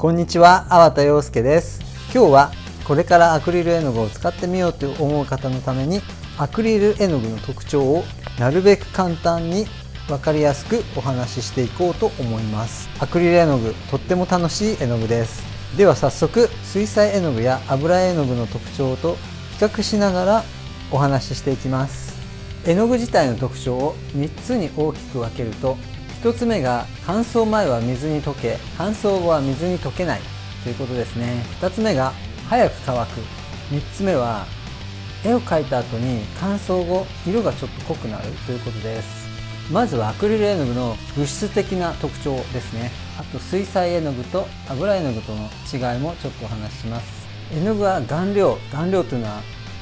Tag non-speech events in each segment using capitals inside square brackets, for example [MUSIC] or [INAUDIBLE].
こんにちは、粟田洋介です。今日はこれからアクリル絵の具を使ってみようと思う方のためにアクリル絵の具の特徴をなるべく簡単に分かりやすくお話ししていこうと思います。アクリル絵の具とっても楽しい絵の具です。では早速水彩絵の具や油絵の具の特徴と比較しながらお話ししていきます。絵の具自体の特徴を3つに大きく分けると1つ目が乾燥前は水に溶け乾燥後は水に溶けないということですね。2つ目が早く乾く。3つ目は絵を描いた後に乾燥後色がちょっと濃くなるということです。まずはアクリル絵の具の物質的な特徴ですね。あと水彩絵の具と油絵の具との違いもちょっとお話しします。絵の具は顔料。顔料というのは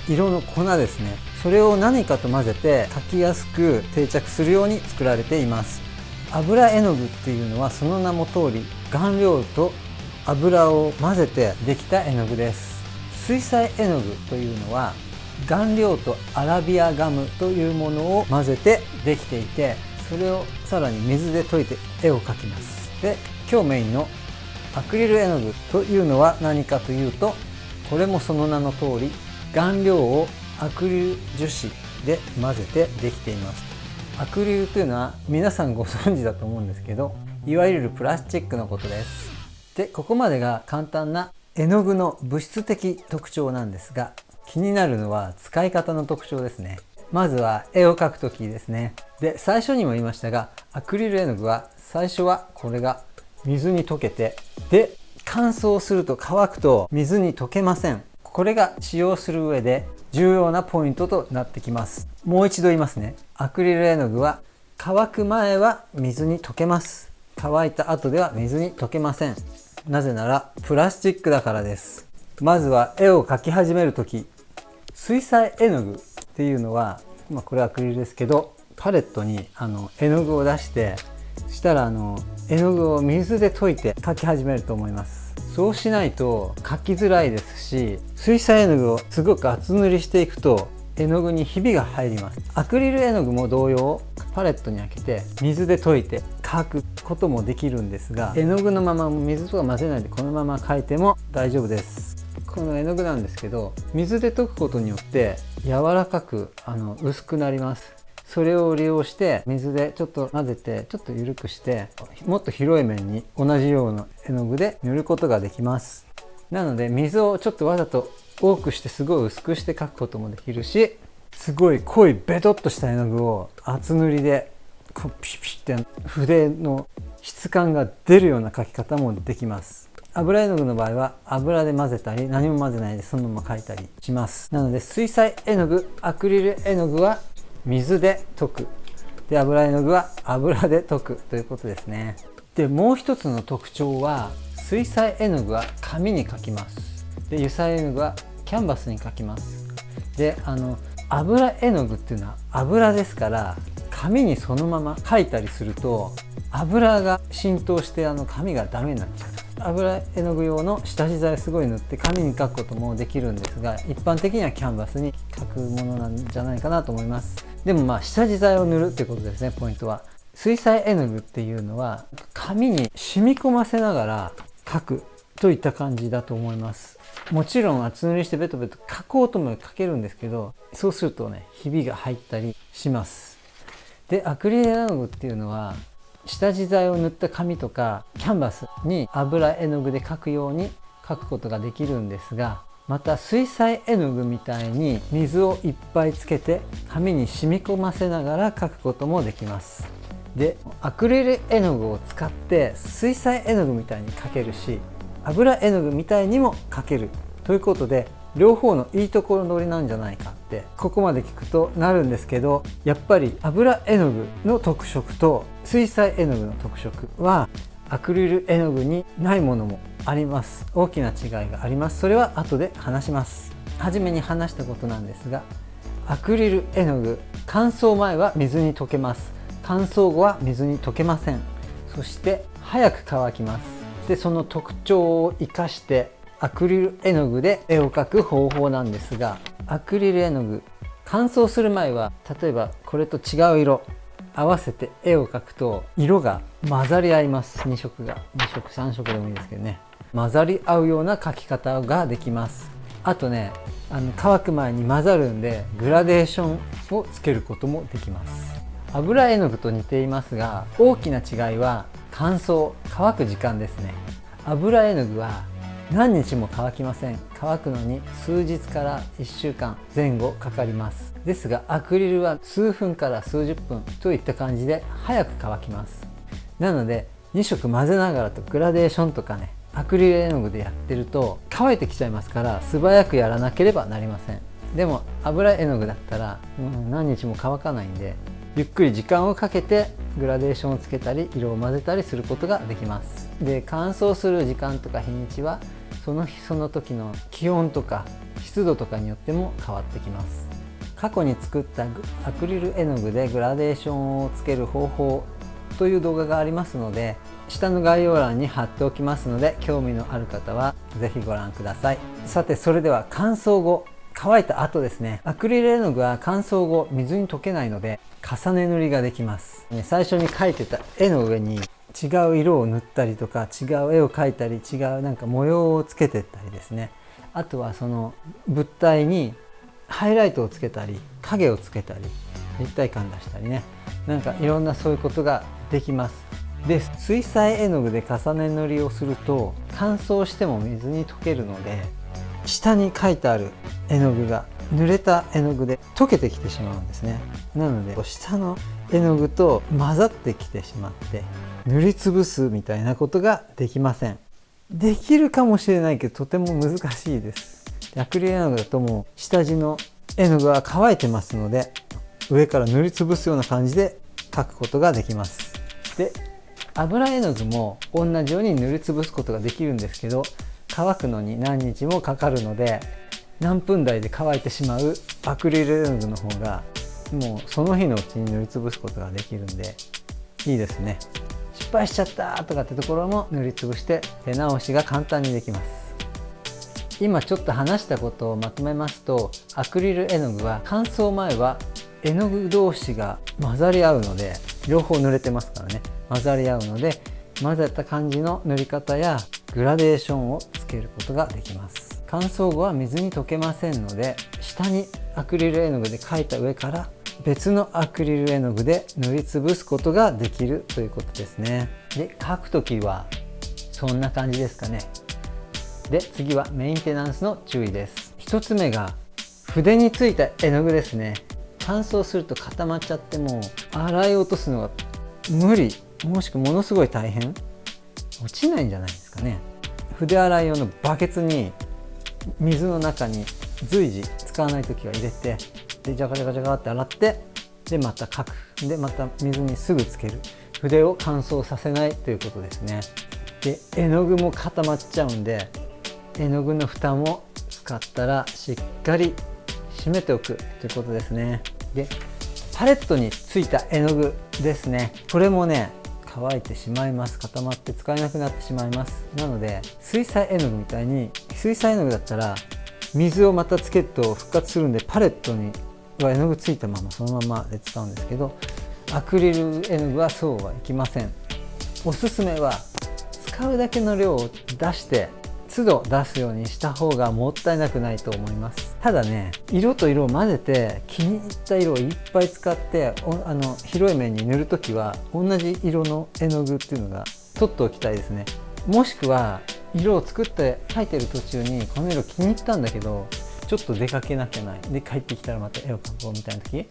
色の粉ですね。それを何かと混ぜて描きやすく定着するように作られています。油絵の具っていうのはその名も通り顔料と油を混ぜてできた絵の具です。水彩絵の具というのは顔料とアラビアガムというものを混ぜてできていてそれをさらに水で溶いて絵を描きます。で今日メインのアクリル絵の具というのは何かというとこれもその名の通り顔料をアクリル樹脂で混ぜてできています。アクリルというのは皆さんご存知だと思うんですけどいわゆるプラスチックのことです。でここまでが簡単な絵の具の物質的特徴なんですが気になるのは使い方の特徴ですね。まずは絵を描く時ですね。で最初にも言いましたがアクリル絵の具は最初はこれが水に溶けてで乾燥すると乾くと水に溶けません。これが使用する上で重要なポイントとなってきます。もう一度言いますね。アクリル絵の具は乾く前は水に溶けます。乾いた後では水に溶けません。なぜならプラスチックだからです。まずは絵を描き始める時。水彩絵の具っていうのは、まあ、これはアクリルですけどパレットにあの絵の具を出してしたらあの絵の具を水で溶いて描き始めると思います。そうしないと描きづらいですし水彩絵の具をすごく厚塗りしていくと絵の具にひびが入ります。アクリル絵の具も同様パレットに開けて水で溶いて描くこともできるんですが絵の具のまま水とか混ぜないでこのまま描いても大丈夫です。この絵の具なんですけど水で溶くことによって柔らかくあの薄くなります。それを利用して水でちょっと混ぜてちょっと緩くしてもっと広い面に同じような絵の具で塗ることができます。なので水をちょっとわざと多くしてすごい薄くして描くこともできるしすごい濃いベトっとした絵の具を厚塗りでこうピシピシって筆の質感が出るような描き方もできます。油絵の具の場合は油で混ぜたり何も混ぜないでそのまま描いたりします。なので水彩絵の具アクリル絵の具は水で溶く。で油絵の具は油で溶くということですね。でもう一つの特徴は水彩絵の具は紙に描きます。で油彩絵の具はキャンバスに描きます。であの油絵の具っていうのは油ですから紙にそのまま描いたりすると油が浸透してあの紙がダメになっちゃう。油絵の具用の下地剤すごい塗って紙に描くこともできるんですが一般的にはキャンバスに描くものなんじゃないかなと思います。でもまあ下地剤を塗るっていうことですねポイントは。水彩絵の具っていうのは紙に染み込ませながら描く。といった感じだと思います。もちろん厚塗りしてベトベト描こうとも描けるんですけどそうするとねひびが入ったりします。でアクリル絵の具っていうのは下地剤を塗った紙とかキャンバスに油絵の具で描くように描くことができるんですがまた水彩絵の具みたいに水をいっぱいつけて紙に染み込ませながら描くこともできます。でアクリル絵の具を使って水彩絵の具みたいに描けるし油絵の具みたいにも描ける。ということで両方のいいところ取りなんじゃないかってここまで聞くとなるんですけどやっぱり油絵の具の特色と水彩絵の具の特色はアクリル絵の具にないものもあります。大きな違いがあります。それは後で話します。初めに話したことなんですがアクリル絵の具乾燥前は水に溶けます。乾燥後は水に溶けません。そして早く乾きます。でその特徴を生かしてアクリル絵の具で絵を描く方法なんですがアクリル絵の具乾燥する前は例えばこれと違う色合わせて絵を描くと色が混ざり合います。2色が2色3色でもいいですけどね。混ざり合うような描き方ができます。あとねあの乾く前に混ざるんでグラデーションをつけることもできます。油絵の具と似ていますが大きな違いは乾燥乾く時間ですね。油絵の具は何日も乾きません。乾くのに数日から1週間前後かかります。ですがアクリルは数分から数十分といった感じで早く乾きます。なので2色混ぜながらとグラデーションとかねアクリル絵の具でやってると乾いてきちゃいますから素早くやらなければなりません。でも油絵の具だったら、うん、何日も乾かないんでゆっくり時間をかけてグラデーションをつけたり色を混ぜたりすることができます。で乾燥する時間とか日にちはその日その時の気温とか湿度とかによっても変わってきます。過去に作ったアクリル絵の具でグラデーションをつける方法という動画がありますので下の概要欄に貼っておきますので興味のある方は是非ご覧ください。さてそれでは乾燥後乾いた後ですね。アクリル絵の具は乾燥後水に溶けないので重ね塗りができます。ね最初に描いてた絵の上に違う色を塗ったりとか違う絵を描いたり違うなんか模様をつけてったりですね。あとはその物体にハイライトをつけたり影をつけたり立体感出したりね。なんかいろんなそういうことができます。で水彩絵の具で重ね塗りをすると乾燥しても水に溶けるので下に書いてある絵の具が濡れた絵の具で溶けてきてしまうんですね。なので下の絵の具と混ざってきてしまって塗りつぶすみたいなことができません。できるかもしれないけどとても難しいです。アクリル絵の具だともう下地の絵の具は乾いてますので上から塗りつぶすような感じで描くことができます。で油絵の具も同じように塗りつぶすことができるんですけど乾くのに何日もかかるので何分台で乾いてしまうアクリル絵の具の方がもうその日のうちに塗りつぶすことができるんでいいですね。失敗しちゃったとかってところも塗りつぶして手直しが簡単にできます。今ちょっと話したことをまとめますとアクリル絵の具は乾燥前は絵の具同士が混ざり合うので両方塗れてますからね。混ざり合うので混ぜた感じの塗り方やグラデーションをつけることができます。乾燥後は水に溶けませんので下にアクリル絵の具で描いた上から別のアクリル絵の具で塗りつぶすことができるということですね。で描く時はそんな感じですかね。で次はメンテナンスの注意です。1つ目が筆についた絵の具ですね。乾燥すると固まっちゃっても洗い落とすのが無理。もしくはものすごい大変？落ちないんじゃないですかね。筆洗い用のバケツに水の中に随時使わない時は入れてでジャカジャカジャカって洗ってでまた書く。でまた水にすぐつける。筆を乾燥させないということですね。で絵の具も固まっちゃうんで絵の具の蓋も使ったらしっかり閉めておくということですね。でパレットについた絵の具ですね。これもね乾いてしまいます固まって使えなくなってしまいます。なので水彩絵の具みたいに水彩絵の具だったら水をまたつけると復活するんでパレットには絵の具ついたままそのままで使うんですけどアクリル絵の具はそうはいきません。おすすめは使うだけの量を出して都度出すようにした方がもったいなくないと思います。ただね色と色を混ぜて気に入った色をいっぱい使ってあの広い面に塗る時は同じ色の絵の具っていうのが取っておきたいですね。もしくは色を作って描いてる途中にこの色気に入ったんだけどちょっと出かけなきゃない。で帰ってきたらまた絵を描こうみたいな時。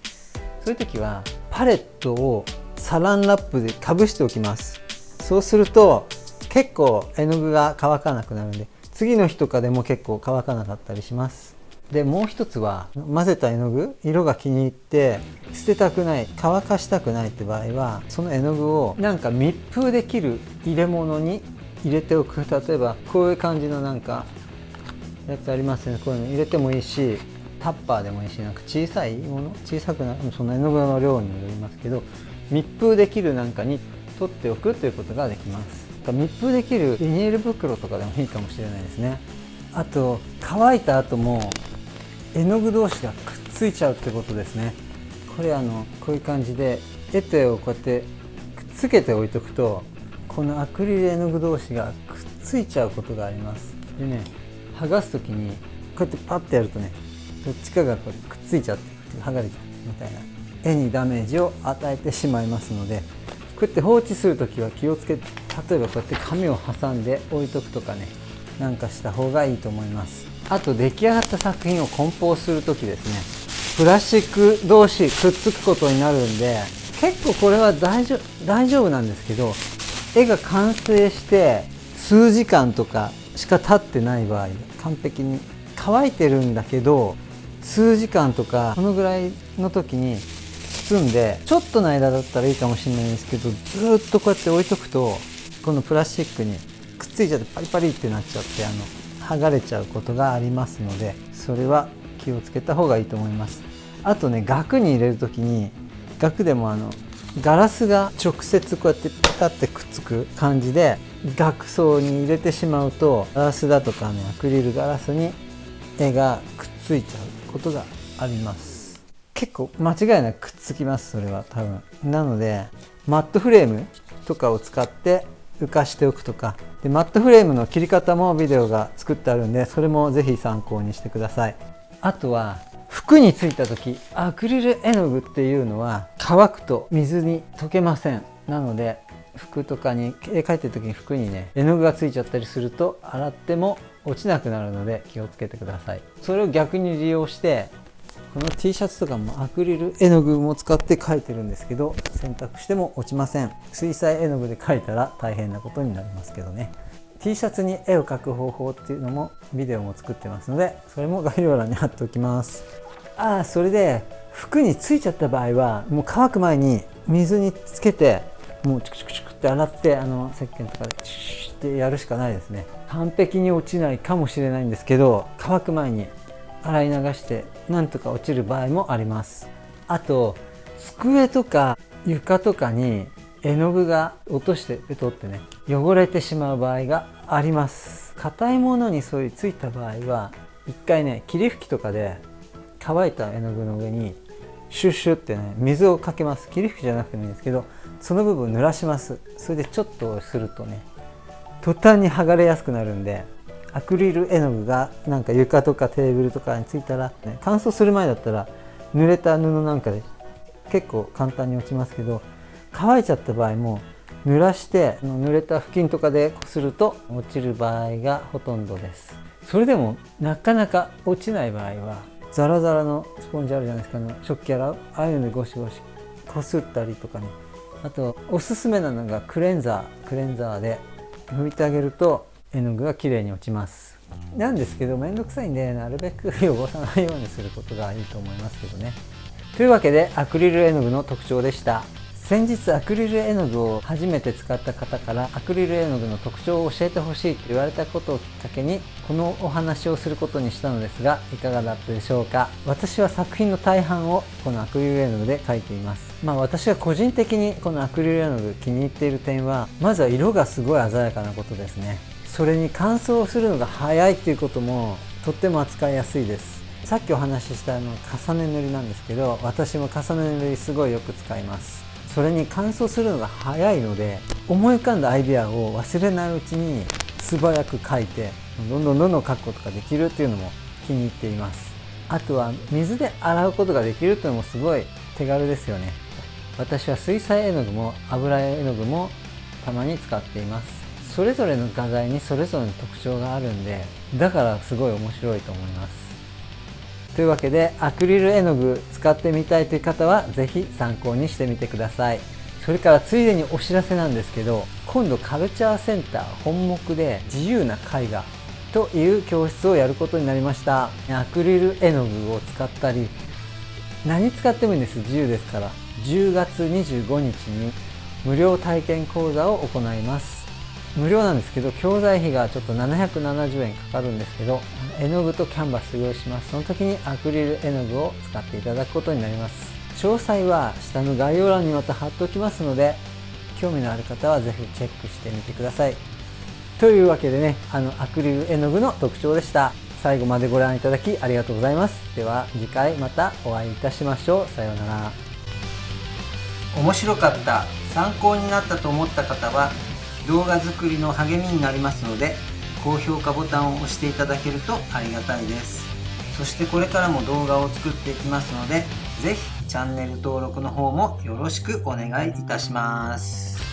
そういう時はパレットをサランラップでかぶしておきます。そうすると結構絵の具が乾かなくなるんで次の日とかでも結構乾かなかったりします。でもう一つは混ぜた絵の具色が気に入って捨てたくない乾かしたくないって場合はその絵の具をなんか密封できる入れ物に入れておく。例えばこういう感じのなんかやつありますね。こういうの入れてもいいしタッパーでもいいしなんか小さいもの小さくなその絵の具の量によりますけど密封できるなんかに取っておくということができます。密封できるビニール袋とかでもいいかもしれないですね。あと乾いた後も絵の具同士がくっついちゃうってことですね。これあのこういう感じで絵と絵をこうやってくっつけて置いとくとこのアクリル絵の具同士がくっついちゃうことがあります。でね剥がす時にこうやってパッてやるとねどっちかがこうくっついちゃって剥がれちゃってみたいな絵にダメージを与えてしまいますのでこうやって放置する時は気をつけ例えばこうやって紙を挟んで置いとくとかねなんかした方がいいと思います。あと出来上がった作品を梱包する時ですね。プラスチック同士くっつくことになるんで結構これは大丈大丈夫なんですけど絵が完成して数時間とかしか経ってない場合完璧に乾いてるんだけど数時間とかこのぐらいの時に包んでちょっとの間だったらいいかもしれないんですけどずっとこうやって置いとくとこのプラスチックにくっついちゃってパリパリってなっちゃってあの剥がれちゃうことがありますのでそれは気をつけた方がいいと思います。あとね額に入れる時に額でもあのガラスが直接こうやってピタッてくっつく感じで額装に入れてしまうとガラスだとかねアクリルガラスに絵がくっついちゃうことがあります。結構間違いなくくっつきますそれは多分。なのでマットフレームとかを使って浮かしておくとか。でマットフレームの切り方もビデオが作ってあるんでそれもぜひ参考にしてください。あとは服についた時アクリル絵の具っていうのは乾くと水に溶けません。なので服とかに絵描いてる時に服にね絵の具がついちゃったりすると洗っても落ちなくなるので気をつけてください。それを逆に利用してこの T シャツとかもアクリル絵の具も使って描いてるんですけど洗濯しても落ちません。水彩絵の具で描いたら大変なことになりますけどね。T シャツに絵を描く方法っていうのもビデオも作ってますのでそれも概要欄に貼っておきます。ああそれで服についちゃった場合はもう乾く前に水につけてもうチクチクチクって洗ってあの石鹸とかでチュッってやるしかないですね。完璧に落ちないかもしれないんですけど乾く前に洗い流してなんとか落ちる場合もあります。あと机とか床とかに絵の具が落としてベトってね汚れてしまう場合があります。硬いものにそういうついた場合は一回ね霧吹きとかで乾いた絵の具の上にシュッシュってね水をかけます。霧吹きじゃなくてもいいんですけどその部分濡らします。それでちょっとするとね途端に剥がれやすくなるんでアクリル絵の具がなんか床とかテーブルとかについたら、ね、乾燥する前だったら濡れた布なんかで結構簡単に落ちますけど乾いちゃった場合も濡らして濡れた布巾とかでこすると落ちる場合がほとんどです。それでもなかなか落ちない場合はザラザラのスポンジあるじゃないですか、ね、食器洗うああいうのでゴシゴシこすったりとかね。あとおすすめなのがクレンザークレンザーで拭いてあげると絵の具がきれいに落ちます。なんですけど面倒くさいんでなるべく [LAUGHS] 汚さないようにすることがいいと思いますけどね。というわけでアクリル絵の具の特徴でした。先日アクリル絵の具を初めて使った方からアクリル絵の具の特徴を教えてほしいと言われたことをきっかけにこのお話をすることにしたのですがいかがだったでしょうか？私は作品の大半をこのアクリル絵の具で描いています。まあ私が個人的にこのアクリル絵の具気に入っている点はまずは色がすごい鮮やかなことですねそれに乾燥するのが早いっていうこともとっても扱いやすいです。さっきお話ししたあの重ね塗りなんですけど私も重ね塗りすごいよく使います。それに乾燥するのが早いので思い浮かんだアイデアを忘れないうちに素早く描いてどんどんどんどん描くことができるっていうのも気に入っています。あとは水で洗うことができるっていうのもすごい手軽ですよね。私は水彩絵の具も油絵の具もたまに使っています。それぞれの画材にそれぞれの特徴があるんでだからすごい面白いと思います。というわけでアクリル絵の具使ってみたいという方は是非参考にしてみてください。それからついでにお知らせなんですけど今度カルチャーセンター本目で自由な絵画という教室をやることになりました。アクリル絵の具を使ったり何使ってもいいんです。自由ですから。10月25日に無料体験講座を行います。無料なんですけど教材費がちょっと770円かかるんですけど絵の具とキャンバス用意します。その時にアクリル絵の具を使っていただくことになります。詳細は下の概要欄にまた貼っておきますので興味のある方は是非チェックしてみてください。というわけでねあのアクリル絵の具の特徴でした。最後までご覧いただきありがとうございます。では次回またお会いいたしましょう。さようなら。面白かった。参考になったと思った方は動画作りの励みになりますので高評価ボタンを押していただけるとありがたいです。そしてこれからも動画を作っていきますので是非チャンネル登録の方もよろしくお願いいたします。